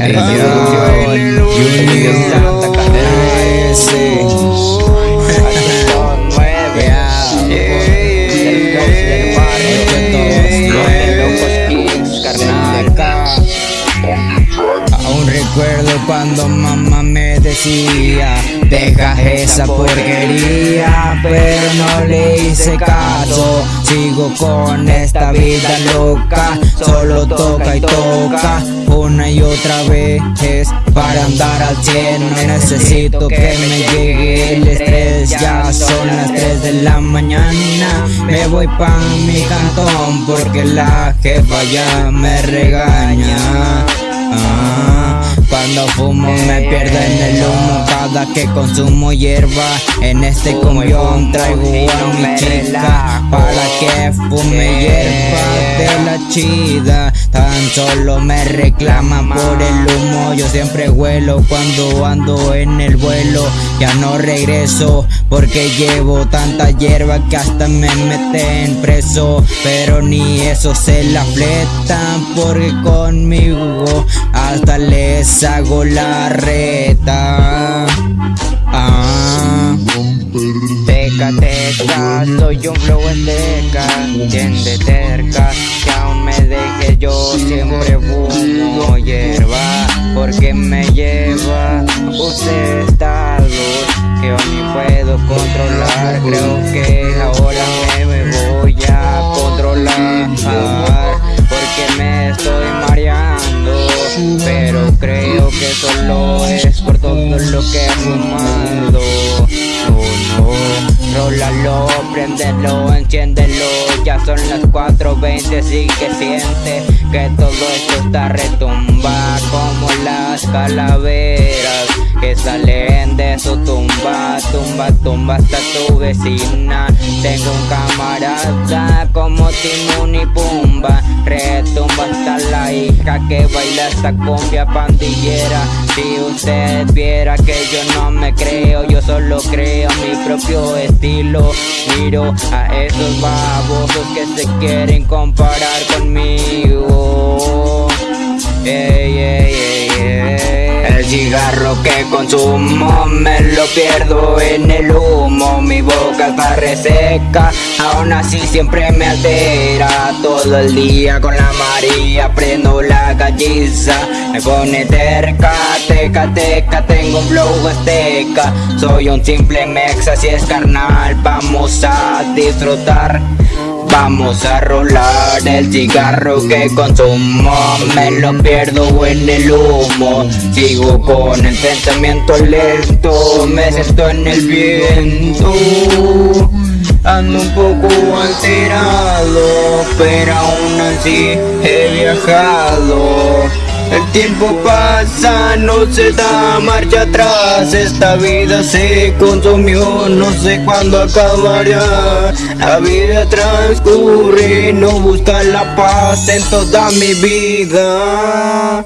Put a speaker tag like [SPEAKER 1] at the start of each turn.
[SPEAKER 1] Aún cuando mamá me decía Deja esa porquería Pero no le hice caso. Sigo con esta vida loca Solo toca y toca. Una y otra vez Para andar al cielo necesito que me llegue el estrés. Ya son las 3 de la mañana Me voy pa' mi cantón Porque la jefa ya me regaña. Ah, cuando fumo me pierdo en el humo. Cada que consumo hierba En este cumbión traigo a mi chica Para que fume hierba de la chida. Tan solo me reclaman por el humo. Yo siempre huelo cuando ando en el vuelo. Ya no regreso porque llevo tanta hierba que hasta me meten preso. Pero ni eso se la fletan porque conmigo hasta les hago la reta. Ah. Teca, teca, soy un flow en teca, de terca Que aún me deje yo siempre fumo hierba. Porque me lleva usted que yo ni puedo controlar. Creo que ahora me voy a controlar. Porque me estoy mareando Pero creo que solo es por todo lo que he fumado. No, rólalo, préndelo, enciéndelo. Ya son las 4.20, sí que siente Que todo esto está retumba como las calaveras que salen de su tumba, tumba, tumba hasta tu vecina. Tengo un camarada como Timón y Pumba, que baila esta cumbia pandillera. Si usted viera que yo no me creo, yo solo creo mi propio estilo. Miro a esos babosos que se quieren comparar conmigo. Cigarro que consumo me lo pierdo en el humo. Mi boca está reseca, aún así siempre me altera. Todo el día con la María prendo la galliza. Me pone terca, teca, teca, tengo un flow azteca. Soy un simple mexa, si es carnal, vamos a disfrutar Vamos a rolar el cigarro que consumo. Me lo pierdo en el humo. Sigo con el pensamiento lento. Me siento en el viento. Ando un poco alterado Pero aún así he viajado el tiempo pasa, no se da marcha atrás. Esta vida se consumió, no sé cuándo acabará La vida transcurre, no busca la paz en toda mi vida